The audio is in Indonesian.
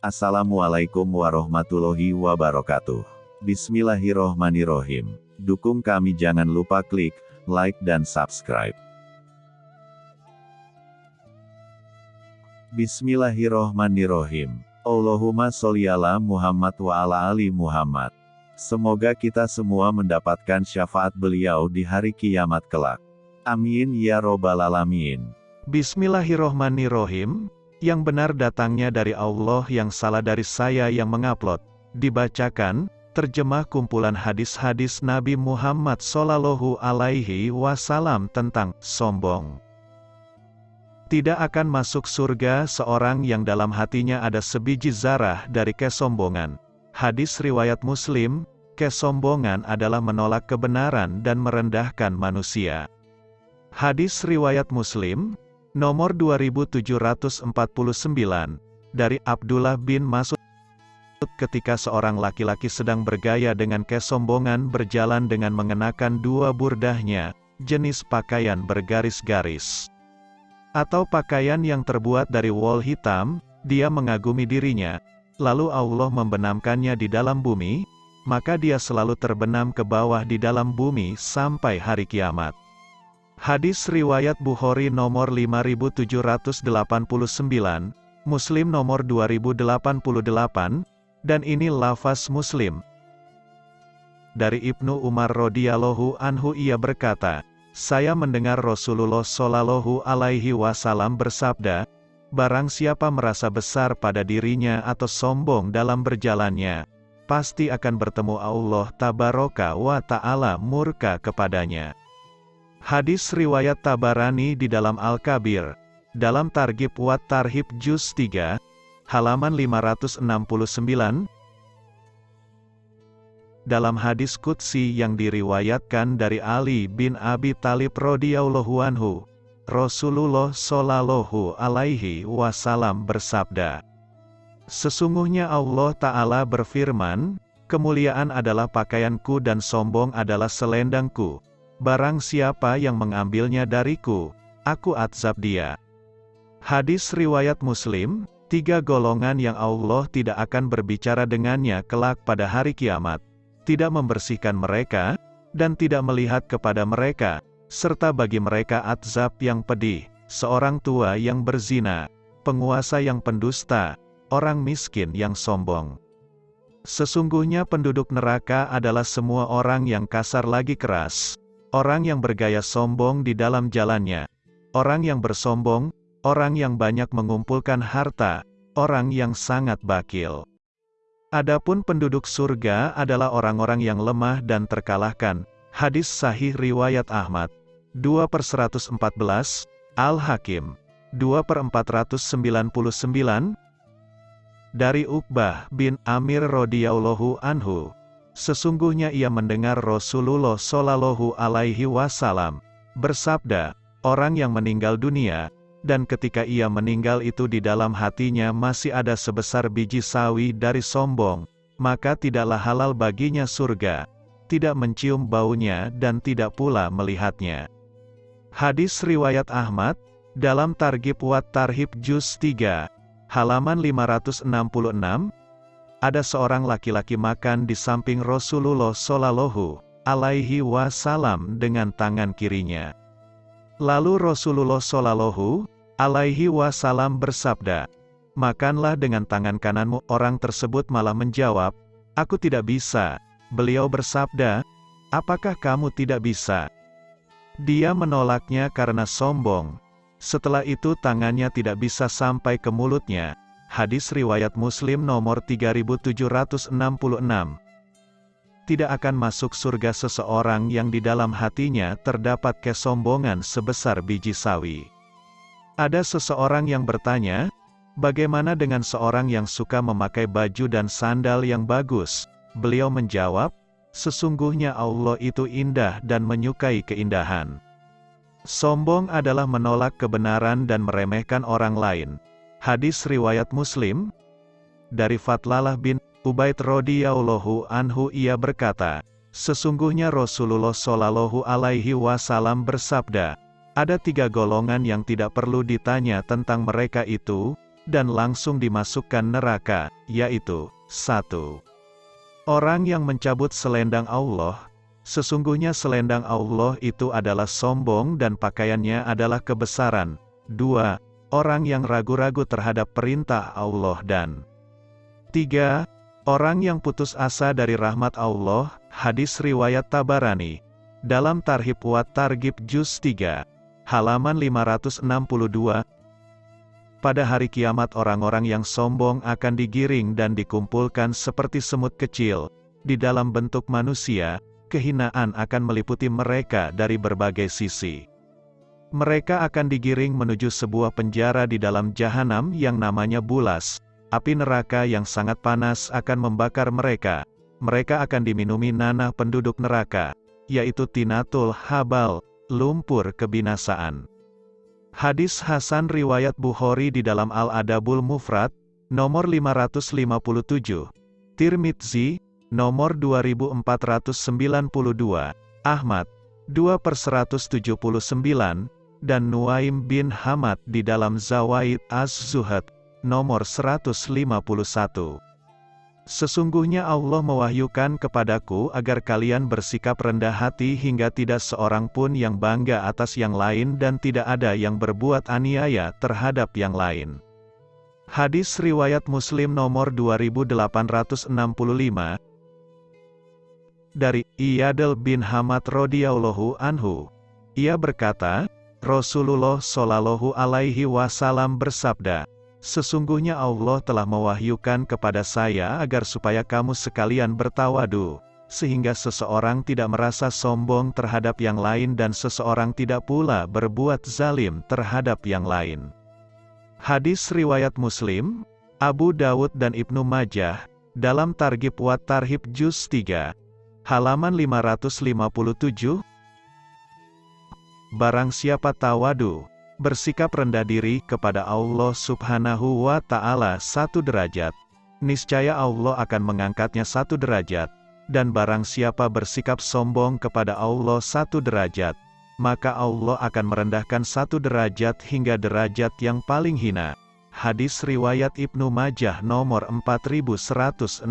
Assalamualaikum warahmatullahi wabarakatuh. Bismillahirrohmanirrohim. Dukung kami jangan lupa klik, like dan subscribe. Bismillahirrohmanirrohim. Allahumma sholli ala Muhammad wa ala ali Muhammad. Semoga kita semua mendapatkan syafaat beliau di hari kiamat kelak. Amin ya robbal alamin. Bismillahirrohmanirrohim. Yang benar datangnya dari Allah yang salah dari saya yang mengupload. Dibacakan, terjemah kumpulan hadis-hadis Nabi Muhammad Sallallahu Alaihi Wasallam tentang sombong. Tidak akan masuk surga seorang yang dalam hatinya ada sebiji zarah dari kesombongan. Hadis riwayat Muslim, kesombongan adalah menolak kebenaran dan merendahkan manusia. Hadis riwayat Muslim, Nomor 2749, dari Abdullah bin Mas'ud ketika seorang laki-laki sedang bergaya dengan kesombongan berjalan dengan mengenakan dua burdahnya, jenis pakaian bergaris-garis. Atau pakaian yang terbuat dari wol hitam, dia mengagumi dirinya, lalu Allah membenamkannya di dalam bumi, maka dia selalu terbenam ke bawah di dalam bumi sampai hari kiamat. Hadis Riwayat Bukhari nomor 5789, Muslim nomor 2088, dan ini lafaz Muslim. Dari Ibnu Umar radhiyallahu anhu ia berkata, saya mendengar Rasulullah shallallahu alaihi wasallam bersabda, barang siapa merasa besar pada dirinya atau sombong dalam berjalannya, pasti akan bertemu Allah tabaraka wa ta'ala murka kepadanya. Hadis riwayat Tabarani di dalam Al-Kabir, dalam Targib Wat Tarhib Juz 3, halaman 569, dalam hadis Qudsi yang diriwayatkan dari Ali bin Abi Talib radhiyallahu anhu, Rasulullah shallallahu alaihi wasallam bersabda, Sesungguhnya Allah Ta'ala berfirman, Kemuliaan adalah pakaianku dan sombong adalah selendangku. Barang siapa yang mengambilnya dariku, aku azab dia. Hadis Riwayat Muslim, tiga golongan yang Allah tidak akan berbicara dengannya kelak pada hari kiamat, tidak membersihkan mereka, dan tidak melihat kepada mereka, serta bagi mereka azab yang pedih, seorang tua yang berzina, penguasa yang pendusta, orang miskin yang sombong. Sesungguhnya penduduk neraka adalah semua orang yang kasar lagi keras, Orang yang bergaya sombong di dalam jalannya. Orang yang bersombong, orang yang banyak mengumpulkan harta, orang yang sangat bakil. Adapun penduduk surga adalah orang-orang yang lemah dan terkalahkan. Hadis Sahih Riwayat Ahmad. 2 per 114, Al-Hakim. 2 per 499, dari Uqbah bin Amir radhiyallahu anhu. Sesungguhnya ia mendengar Rasulullah Shallallahu Alaihi Wasallam bersabda, orang yang meninggal dunia, dan ketika ia meninggal itu di dalam hatinya masih ada sebesar biji sawi dari sombong, maka tidaklah halal baginya surga, tidak mencium baunya dan tidak pula melihatnya. Hadis Riwayat Ahmad, dalam Targib Wat Tarhib Juz 3, halaman 566, ada seorang laki-laki makan di samping Rasulullah Shallallahu alaihi wasallam dengan tangan kirinya. Lalu Rasulullah Shallallahu alaihi wasallam bersabda, "Makanlah dengan tangan kananmu." Orang tersebut malah menjawab, "Aku tidak bisa." Beliau bersabda, "Apakah kamu tidak bisa?" Dia menolaknya karena sombong. Setelah itu tangannya tidak bisa sampai ke mulutnya, Hadis Riwayat Muslim nomor 3766. Tidak akan masuk surga seseorang yang di dalam hatinya terdapat kesombongan sebesar biji sawi. Ada seseorang yang bertanya, bagaimana dengan seorang yang suka memakai baju dan sandal yang bagus? Beliau menjawab, sesungguhnya Allah itu indah dan menyukai keindahan. Sombong adalah menolak kebenaran dan meremehkan orang lain. Hadis riwayat Muslim dari Fatlalah bin Ubaid radhiyallahu anhu ia berkata, sesungguhnya Rasulullah shallallahu alaihi wasallam bersabda, ada tiga golongan yang tidak perlu ditanya tentang mereka itu, dan langsung dimasukkan neraka, yaitu, 1. Orang yang mencabut selendang Allah, sesungguhnya selendang Allah itu adalah sombong dan pakaiannya adalah kebesaran. 2. Orang yang ragu-ragu terhadap perintah Allah dan 3. Orang yang putus asa dari rahmat Allah, hadis riwayat Tabarani. Dalam Tarhib wa Targib Juz 3, halaman 562, pada hari kiamat orang-orang yang sombong akan digiring dan dikumpulkan seperti semut kecil. Di dalam bentuk manusia, kehinaan akan meliputi mereka dari berbagai sisi. Mereka akan digiring menuju sebuah penjara di dalam jahanam yang namanya bulas. Api neraka yang sangat panas akan membakar mereka. Mereka akan diminumi nanah penduduk neraka, yaitu tinatul habal, lumpur kebinasaan. Hadis Hasan Riwayat Bukhari di dalam Al-Adabul Mufrad, nomor 557, Tirmidzi, nomor 2492, Ahmad, 2 per 179, dan Nuaim bin Hamad di dalam Zawaid Az-Zuhad, nomor 151. Sesungguhnya Allah mewahyukan kepadaku agar kalian bersikap rendah hati hingga tidak seorang pun yang bangga atas yang lain dan tidak ada yang berbuat aniaya terhadap yang lain. Hadis Riwayat Muslim nomor 2865 Dari Iyadel bin Hamad radhiyallahu anhu Ia berkata, Rasulullah shallallahu alaihi wasallam bersabda, Sesungguhnya Allah telah mewahyukan kepada saya agar supaya kamu sekalian bertawadu, sehingga seseorang tidak merasa sombong terhadap yang lain dan seseorang tidak pula berbuat zalim terhadap yang lain. Hadis Riwayat Muslim, Abu Dawud dan Ibnu Majah, dalam Targib Wat Tarhib Juz 3, halaman 557, Barang siapa tawadu, bersikap rendah diri kepada Allah subhanahu wa ta'ala satu derajat, niscaya Allah akan mengangkatnya satu derajat, dan barang siapa bersikap sombong kepada Allah satu derajat, maka Allah akan merendahkan satu derajat hingga derajat yang paling hina. Hadis Riwayat Ibnu Majah nomor 4166